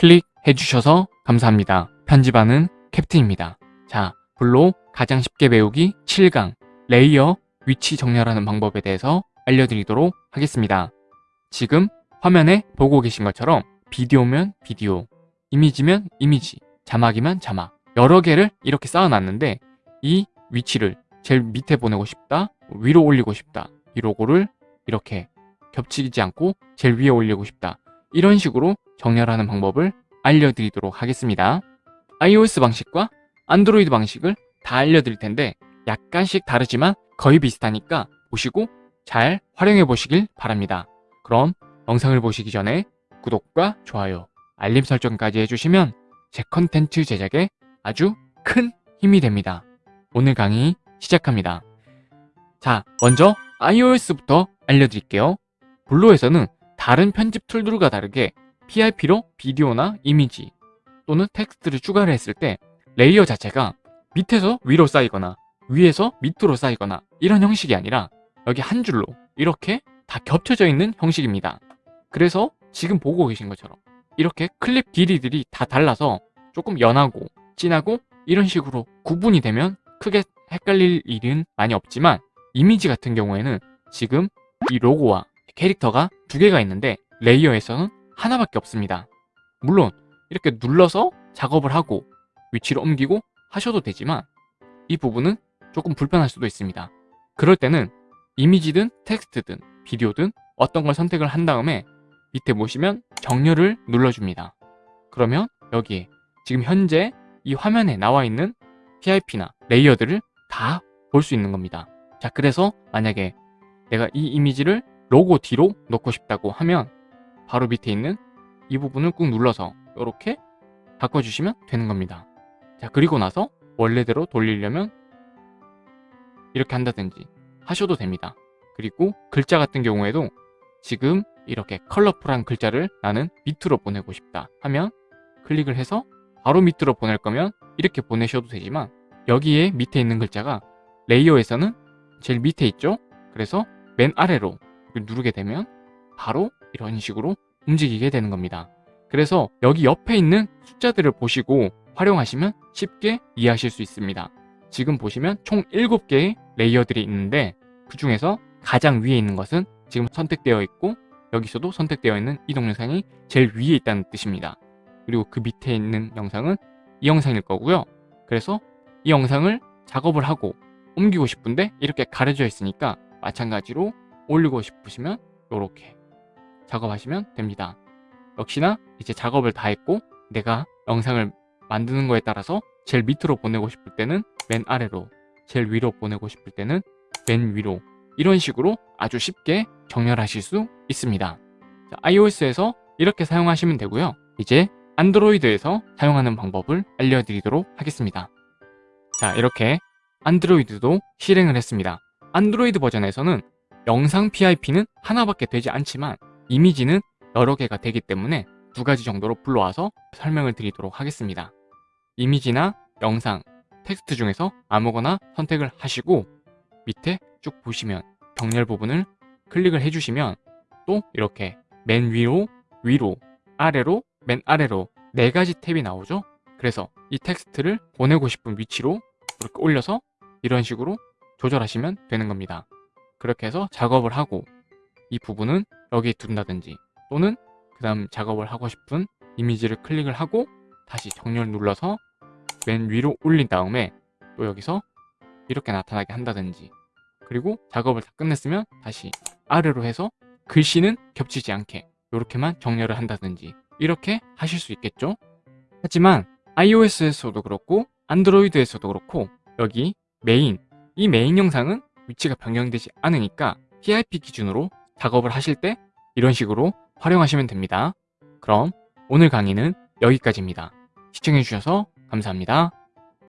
클릭해 주셔서 감사합니다. 편집하는 캡틴입니다. 자, 블로 가장 쉽게 배우기 7강 레이어 위치 정렬하는 방법에 대해서 알려드리도록 하겠습니다. 지금 화면에 보고 계신 것처럼 비디오면 비디오, 이미지면 이미지, 자막이면 자막 여러 개를 이렇게 쌓아놨는데 이 위치를 제일 밑에 보내고 싶다, 위로 올리고 싶다 이 로고를 이렇게 겹치지 않고 제일 위에 올리고 싶다 이런 식으로 정렬하는 방법을 알려드리도록 하겠습니다. iOS 방식과 안드로이드 방식을 다 알려드릴 텐데 약간씩 다르지만 거의 비슷하니까 보시고 잘 활용해 보시길 바랍니다. 그럼 영상을 보시기 전에 구독과 좋아요, 알림 설정까지 해주시면 제 컨텐츠 제작에 아주 큰 힘이 됩니다. 오늘 강의 시작합니다. 자, 먼저 iOS부터 알려드릴게요. 블로에서는 다른 편집 툴들과 다르게 PIP로 비디오나 이미지 또는 텍스트를 추가를 했을 때 레이어 자체가 밑에서 위로 쌓이거나 위에서 밑으로 쌓이거나 이런 형식이 아니라 여기 한 줄로 이렇게 다 겹쳐져 있는 형식입니다. 그래서 지금 보고 계신 것처럼 이렇게 클립 길이들이 다 달라서 조금 연하고 진하고 이런 식으로 구분이 되면 크게 헷갈릴 일은 많이 없지만 이미지 같은 경우에는 지금 이 로고와 캐릭터가 두 개가 있는데 레이어에서는 하나밖에 없습니다. 물론 이렇게 눌러서 작업을 하고 위치를 옮기고 하셔도 되지만 이 부분은 조금 불편할 수도 있습니다. 그럴 때는 이미지든 텍스트든 비디오든 어떤 걸 선택을 한 다음에 밑에 보시면 정렬을 눌러줍니다. 그러면 여기에 지금 현재 이 화면에 나와 있는 PIP나 레이어들을 다 볼 수 있는 겁니다. 자, 그래서 만약에 내가 이 이미지를 로고 뒤로 놓고 싶다고 하면 바로 밑에 있는 이 부분을 꾹 눌러서 이렇게 바꿔주시면 되는 겁니다. 자, 그리고 나서 원래대로 돌리려면 이렇게 한다든지 하셔도 됩니다. 그리고 글자 같은 경우에도 지금 이렇게 컬러풀한 글자를 나는 밑으로 보내고 싶다 하면 클릭을 해서 바로 밑으로 보낼 거면 이렇게 보내셔도 되지만 여기에 밑에 있는 글자가 레이어에서는 제일 밑에 있죠? 그래서 맨 아래로 누르게 되면 바로 이런 식으로 움직이게 되는 겁니다. 그래서 여기 옆에 있는 숫자들을 보시고 활용하시면 쉽게 이해하실 수 있습니다. 지금 보시면 총 7개의 레이어들이 있는데 그 중에서 가장 위에 있는 것은 지금 선택되어 있고 여기서도 선택되어 있는 이 동영상이 제일 위에 있다는 뜻입니다. 그리고 그 밑에 있는 영상은 이 영상일 거고요. 그래서 이 영상을 작업을 하고 옮기고 싶은데 이렇게 가려져 있으니까 마찬가지로 올리고 싶으시면 이렇게 작업하시면 됩니다. 역시나 이제 작업을 다 했고 내가 영상을 만드는 거에 따라서 제일 밑으로 보내고 싶을 때는 맨 아래로 제일 위로 보내고 싶을 때는 맨 위로 이런 식으로 아주 쉽게 정렬하실 수 있습니다. 자, iOS에서 이렇게 사용하시면 되고요. 이제 안드로이드에서 사용하는 방법을 알려드리도록 하겠습니다. 자 이렇게 안드로이드도 실행을 했습니다. 안드로이드 버전에서는 영상 PIP는 하나밖에 되지 않지만 이미지는 여러 개가 되기 때문에 두 가지 정도로 불러와서 설명을 드리도록 하겠습니다. 이미지나 영상, 텍스트 중에서 아무거나 선택을 하시고 밑에 쭉 보시면 정렬 부분을 클릭을 해주시면 또 이렇게 맨 위로, 위로, 아래로, 맨 아래로 네 가지 탭이 나오죠? 그래서 이 텍스트를 보내고 싶은 위치로 이렇게 올려서 이런 식으로 조절하시면 되는 겁니다. 그렇게 해서 작업을 하고 이 부분은 여기에 둔다든지 또는 그 다음 작업을 하고 싶은 이미지를 클릭을 하고 다시 정렬 눌러서 맨 위로 올린 다음에 또 여기서 이렇게 나타나게 한다든지 그리고 작업을 다 끝냈으면 다시 아래로 해서 글씨는 겹치지 않게 이렇게만 정렬을 한다든지 이렇게 하실 수 있겠죠? 하지만 iOS에서도 그렇고 안드로이드에서도 그렇고 여기 메인, 이 메인 영상은 위치가 변경되지 않으니까 PIP 기준으로 작업을 하실 때 이런 식으로 활용하시면 됩니다. 그럼 오늘 강의는 여기까지입니다. 시청해주셔서 감사합니다.